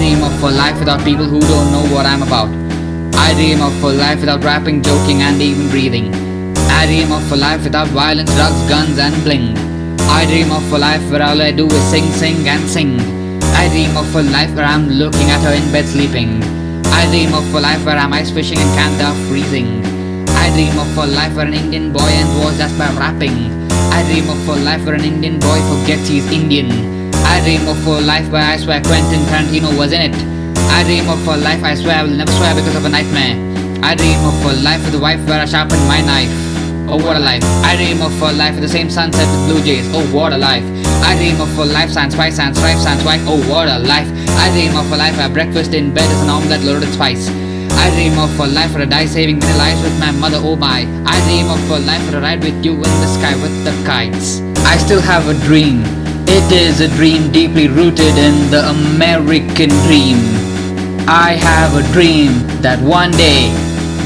of a life without people who don't know what I'm about. I dream of a life without rapping, joking and even breathing. I dream of a life without violence, drugs, guns and bling. I dream of a life where all I do is sing, sing and sing. I dream of a life where I'm looking at her in bed sleeping. I dream of a life where I'm ice fishing in Canada freezing. I dream of a life where an Indian boy ends wars just by rapping. I dream of a life where an Indian boy forgets he's Indian. I dream of a life where I swear Quentin Tarantino was in it. I dream of a life I swear I will never swear because of a nightmare. I dream of a life with a wife where I sharpen my knife. Oh what a life. I dream of a life with the same sunset with blue jays. Oh what a life. I dream of a life sans spice sans strife sans white. Oh what a life. I dream of a life where breakfast in bed is an omelette loaded in spice. I dream of a life where I die saving many lives with my mother, oh my I dream of a life where I ride with you in the sky with the kites I still have a dream It is a dream deeply rooted in the American dream I have a dream that one day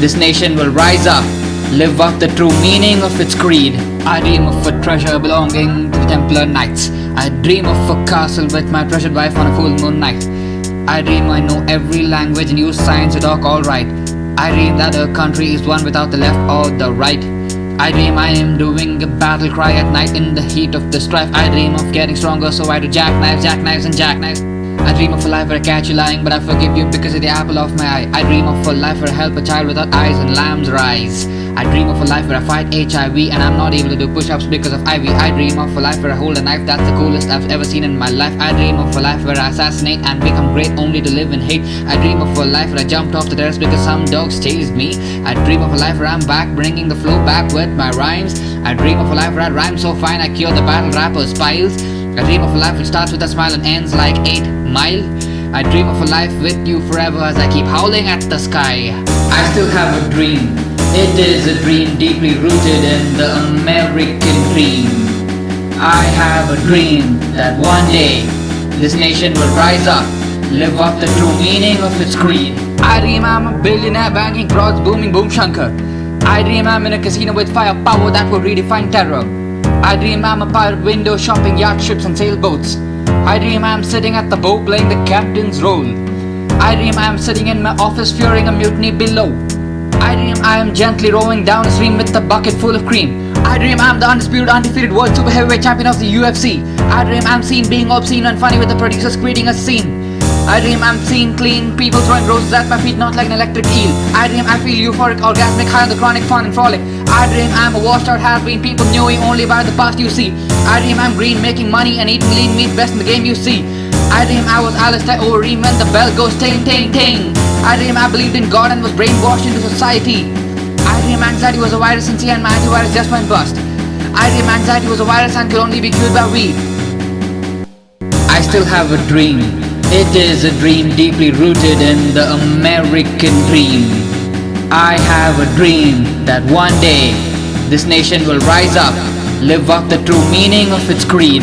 This nation will rise up Live out the true meaning of its creed I dream of a treasure belonging to the Templar Knights I dream of a castle with my treasured wife on a full moon night I dream I know every language and use science to talk alright. I dream that a country is one without the left or the right. I dream I am doing a battle cry at night in the heat of the strife. I dream of getting stronger so I do jackknives, jackknives and jackknives. I dream of a life where I catch you lying but I forgive you because of the apple of my eye. I dream of a life where I help a child without eyes and lamb's rise. I dream of a life where I fight HIV and I'm not able to do push-ups because of IV. I dream of a life where I hold a knife that's the coolest I've ever seen in my life. I dream of a life where I assassinate and become great only to live in hate. I dream of a life where I jumped off the terrace because some dogs chased me. I dream of a life where I'm back bringing the flow back with my rhymes. I dream of a life where I rhyme so fine I cure the battle rapper's piles. I dream of a life which starts with a smile and ends like 8 Mile. I dream of a life with you forever as I keep howling at the sky. I still have a dream. It is a dream deeply rooted in the American dream. I have a dream that one day this nation will rise up, live up the true meaning of its creed. I dream I'm a billionaire banking frauds booming boom shankar. I dream I'm in a casino with firepower that will redefine terror. I dream I'm a pirate window shopping yacht ships and sailboats. I dream I'm sitting at the bow playing the captain's role. I dream I'm sitting in my office fearing a mutiny below. I dream I am gently rowing down stream with a bucket full of cream. I dream I'm the undisputed, undefeated world super heavyweight champion of the UFC. I dream I'm seen being obscene and funny with the producers creating a scene. I dream I'm seen clean, people throwing roses at my feet not like an electric eel. I dream I feel euphoric, orgasmic, high on the chronic, fun and frolic. I dream I'm a washed out has-been, people knowing only by the past you see. I dream I'm green, making money and eating lean meat, best in the game you see. I dream I was Alistair Overeem when the bell goes ting ting ting. I dream I believed in God and was brainwashed into society. I dream anxiety was a virus and see and my antivirus just went bust. I dream anxiety was a virus and could only be cured by weed. I still have a dream. It is a dream deeply rooted in the American dream. I have a dream that one day this nation will rise up, live up the true meaning of its creed.